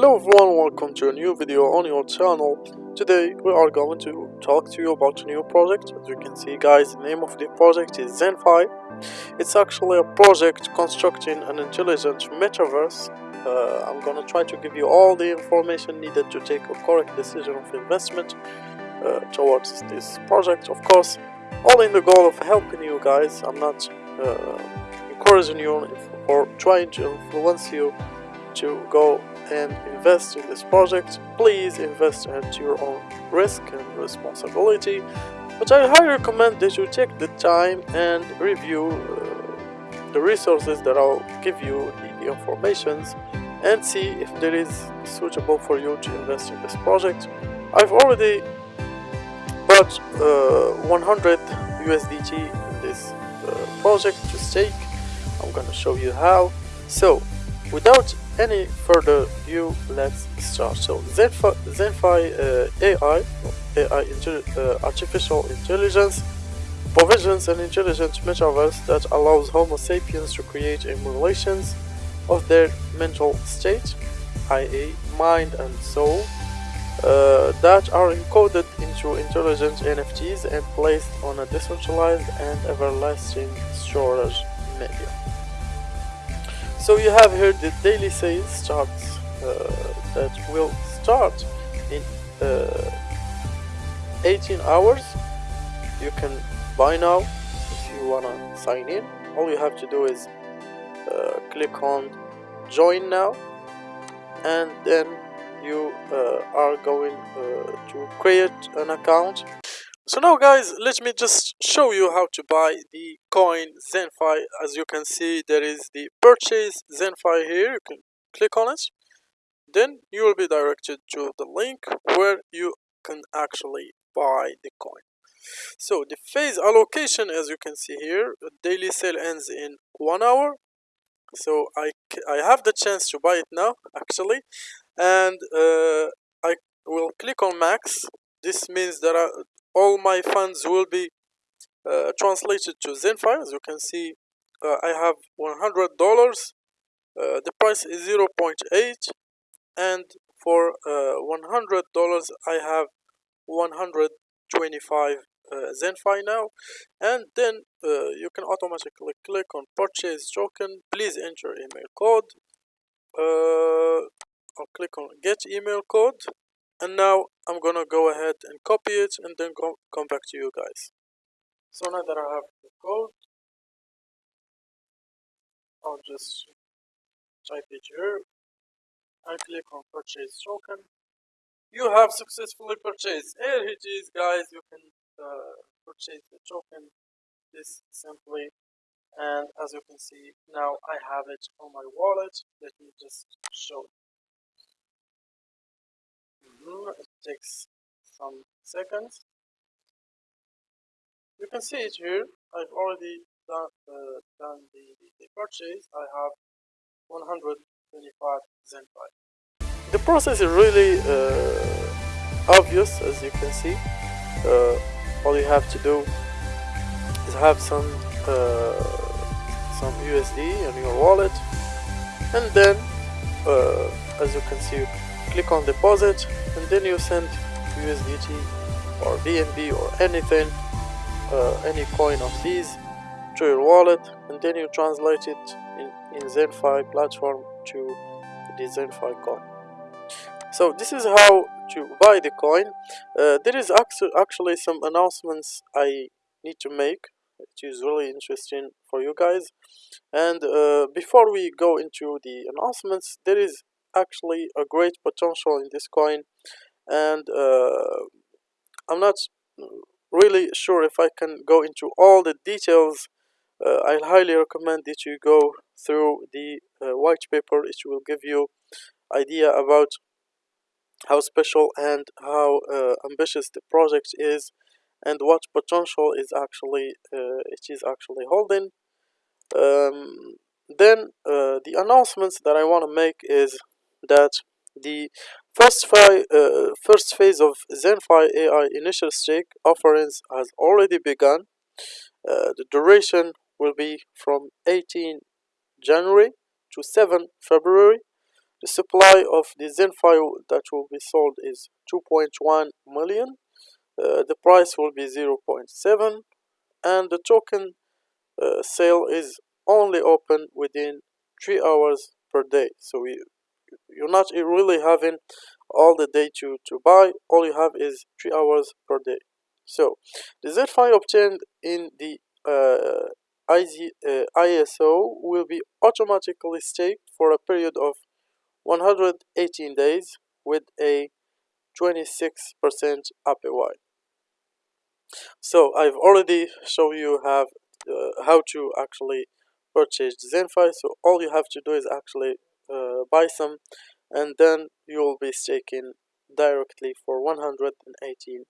Hello everyone, welcome to a new video on your channel. Today we are going to talk to you about a new project. As you can see guys, the name of the project is ZenFi. It's actually a project constructing an intelligent metaverse. Uh, I'm gonna try to give you all the information needed to take a correct decision of investment uh, towards this project. Of course, all in the goal of helping you guys. I'm not uh, encouraging you or trying to influence you to go and invest in this project, please invest at your own risk and responsibility. But I highly recommend that you take the time and review uh, the resources that I'll give you the, the informations and see if there is suitable for you to invest in this project. I've already bought uh, 100 USDT in this uh, project to stake. I'm gonna show you how. So, without any further view, let's start. So Zenfi, Zenfi uh, AI, AI uh, artificial intelligence, provisions an intelligent metaverse that allows Homo sapiens to create emulations of their mental state, i.e., mind and soul, uh, that are encoded into intelligent NFTs and placed on a decentralized and everlasting storage media. So you have here the daily sales starts uh, that will start in uh, 18 hours. You can buy now if you wanna sign in. All you have to do is uh, click on join now and then you uh, are going uh, to create an account so now guys, let me just show you how to buy the coin ZenFi. As you can see, there is the purchase ZenFi here. You can click on it. Then you will be directed to the link where you can actually buy the coin. So the phase allocation, as you can see here, daily sale ends in one hour. So I, I have the chance to buy it now, actually. And uh, I will click on max. This means that I, all my funds will be uh, translated to ZenFi. As you can see, uh, I have $100. Uh, the price is 0.8 and for $100 I have 125 uh, ZenFi now. And then uh, you can automatically click on purchase token. Please enter email code. Uh, I'll click on get email code and now I'm gonna go ahead and copy it and then go, come back to you guys. So now that I have the code I'll just type it here. And click on purchase token. You have successfully purchased. Here it is guys. You can uh, purchase the token. This simply and as you can see now I have it on my wallet. Let me just show takes some seconds. You can see it here. I've already done, uh, done the, the, purchase. I have 125 ZenFi. The process is really uh, obvious as you can see. Uh, all you have to do is have some uh, some USD in your wallet and then uh, as you can see click on deposit and then you send USDT or BNB or anything uh, any coin of these. To your wallet and then you translate it in, in ZenFi platform to the ZenFi coin. So this is how to buy the coin. Uh, there is actually some announcements I need to make. Which is really interesting for you guys. And uh, before we go into the announcements there is actually a great potential in this coin and uh, I'm not really sure if I can go into all the details. Uh, I highly recommend that you go through the uh, white paper. It will give you idea about how special and how uh, ambitious the project is and what potential is actually uh, it is actually holding. Um, then uh, the announcements that I want to make is that the first, fi uh, first phase of ZenFi AI initial stake offerings has already begun. Uh, the duration will be from 18 January to 7 February. the supply of the ZenFi that will be sold is 2.1 million uh, the price will be 0.7 and the token uh, sale is only open within 3 hours per day so we, you're not really having all the day to, to buy all you have is 3 hours per day so the ZenFi obtained in the uh, IZ, uh, ISO will be automatically staked for a period of 118 days with a 26% APY. So I've already shown you have uh, how to actually purchase ZenFi. So all you have to do is actually buy some and then you'll be staking directly for 118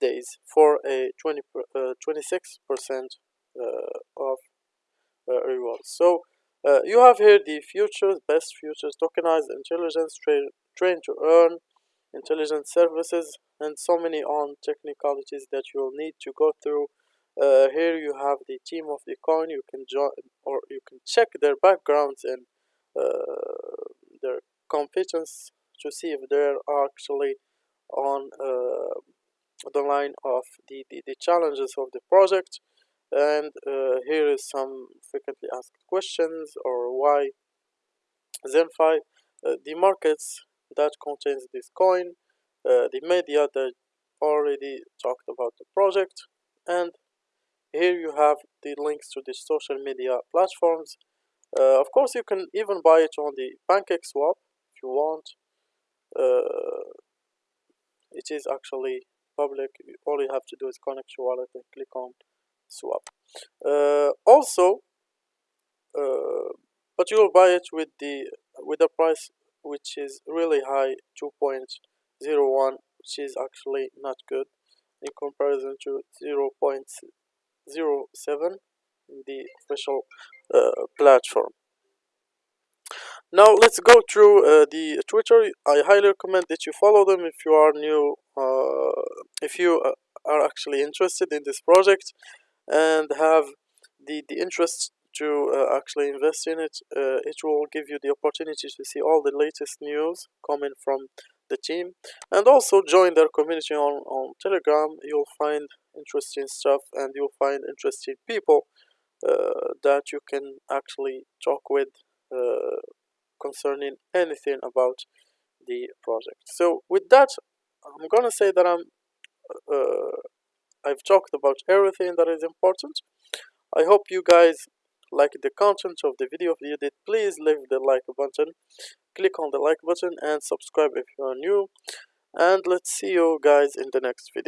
days for a 20 26% uh, of uh, reward. So uh, you have here the futures, best futures, tokenized intelligence, tra train to earn, intelligent services, and so many on technicalities that you'll need to go through. Uh, here you have the team of the coin. You can join or you can check their backgrounds and uh, competence to see if they're actually on uh, the line of the, the, the challenges of the project and uh, here is some frequently asked questions or why ZenFi, uh, the markets that contains this coin, uh, the media that already talked about the project, and here you have the links to the social media platforms. Uh, of course, you can even buy it on the PancakeSwap if you want. Uh, it is actually public. All you have to do is connect your wallet and click on swap. Uh, also, uh, but you will buy it with the with a price which is really high 2.01 which is actually not good in comparison to 0.07 in the official uh, platform now let's go through uh, the twitter. I highly recommend that you follow them if you are new uh, if you uh, are actually interested in this project and have the the interest to uh, actually invest in it uh, it will give you the opportunity to see all the latest news coming from the team. And also join their community on, on telegram. You'll find interesting stuff and you'll find interesting people uh, that you can actually talk with concerning anything about the project so with that i'm gonna say that i'm uh, I've talked about everything that is important. I hope you guys like the content of the video. If you did, please leave the like button. Click on the like button and subscribe if you are new. And let's see you guys in the next video.